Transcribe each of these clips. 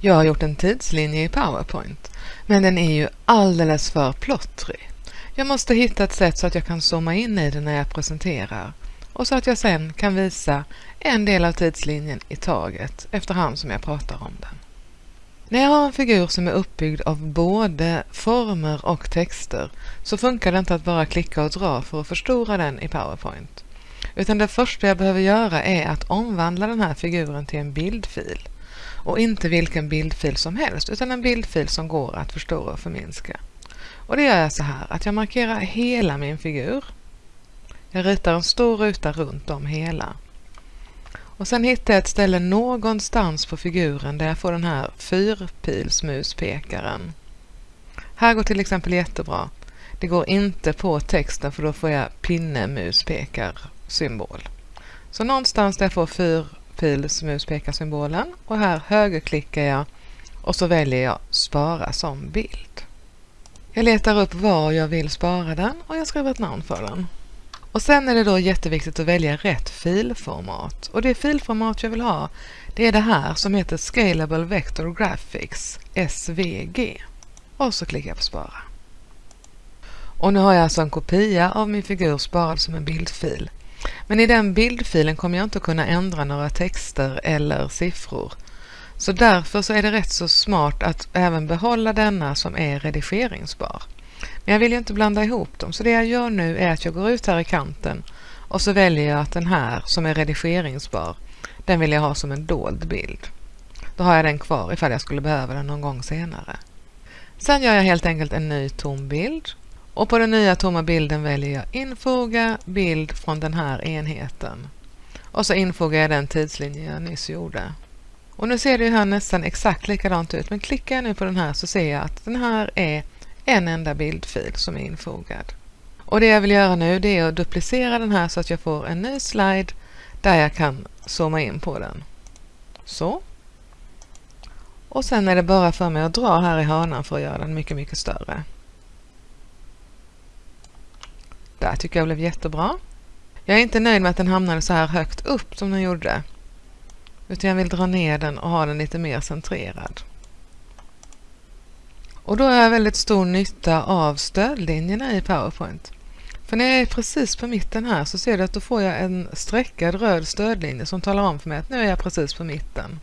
Jag har gjort en tidslinje i PowerPoint, men den är ju alldeles för plottrig. Jag måste hitta ett sätt så att jag kan zooma in i den när jag presenterar och så att jag sen kan visa en del av tidslinjen i taget efterhand som jag pratar om den. När jag har en figur som är uppbyggd av både former och texter så funkar det inte att bara klicka och dra för att förstora den i PowerPoint. Utan det första jag behöver göra är att omvandla den här figuren till en bildfil. Och inte vilken bildfil som helst utan en bildfil som går att förstora och förminska. Och det gör jag så här att jag markerar hela min figur. Jag ritar en stor ruta runt om hela. Och sen hittar jag ett ställe någonstans på figuren där jag får den här fyrpilsmuspekaren. Här går till exempel jättebra. Det går inte på texten för då får jag symbol. Så någonstans där jag får fyrpilsmuspekarsymbolen och här högerklickar jag och så väljer jag spara som bild. Jag letar upp var jag vill spara den och jag skriver ett namn för den. Och sen är det då jätteviktigt att välja rätt filformat. Och det filformat jag vill ha det är det här som heter Scalable Vector Graphics, SVG. Och så klickar jag på spara. Och nu har jag alltså en kopia av min figur sparad som en bildfil. Men i den bildfilen kommer jag inte kunna ändra några texter eller siffror. Så därför så är det rätt så smart att även behålla denna som är redigeringsbar. Men jag vill ju inte blanda ihop dem så det jag gör nu är att jag går ut här i kanten och så väljer jag att den här som är redigeringsbar, den vill jag ha som en dold bild. Då har jag den kvar ifall jag skulle behöva den någon gång senare. Sen gör jag helt enkelt en ny tom bild och på den nya tomma bilden väljer jag infoga bild från den här enheten. Och så infogar jag den tidslinje jag nyss gjorde. Och nu ser det ju här nästan exakt likadant ut men klickar jag nu på den här så ser jag att den här är en enda bildfil som är infogad. Och det jag vill göra nu det är att duplicera den här så att jag får en ny slide där jag kan zooma in på den. Så. Och sen är det bara för mig att dra här i hörnan för att göra den mycket, mycket större. Där tycker jag blev jättebra. Jag är inte nöjd med att den hamnade så här högt upp som den gjorde. Utan jag vill dra ner den och ha den lite mer centrerad. Och då har jag väldigt stor nytta av stödlinjerna i PowerPoint. För när jag är precis på mitten här så ser du att då får jag en streckad röd stödlinje som talar om för mig att nu är jag precis på mitten.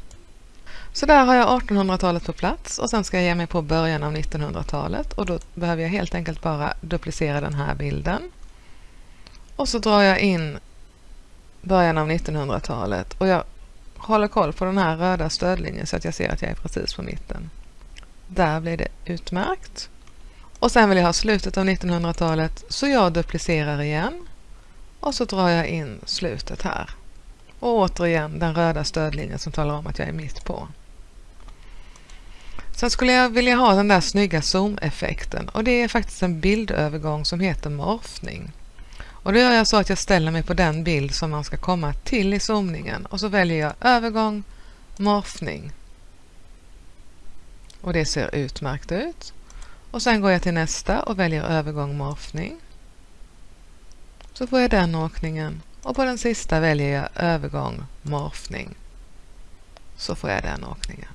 Så där har jag 1800-talet på plats och sen ska jag ge mig på början av 1900-talet och då behöver jag helt enkelt bara duplicera den här bilden. Och så drar jag in början av 1900-talet och jag håller koll på den här röda stödlinjen så att jag ser att jag är precis på mitten. Där blir det utmärkt. Och sen vill jag ha slutet av 1900-talet så jag duplicerar igen och så drar jag in slutet här. Och återigen den röda stödlinjen som talar om att jag är mitt på. Sen skulle jag vilja ha den där snygga zoom-effekten och det är faktiskt en bildövergång som heter morfning. Och då gör jag så att jag ställer mig på den bild som man ska komma till i zoomningen och så väljer jag övergång, morfning och det ser utmärkt ut. Och sen går jag till nästa och väljer övergång morfning. Så får jag den åkningen och på den sista väljer jag övergång morfning. Så får jag den åkningen.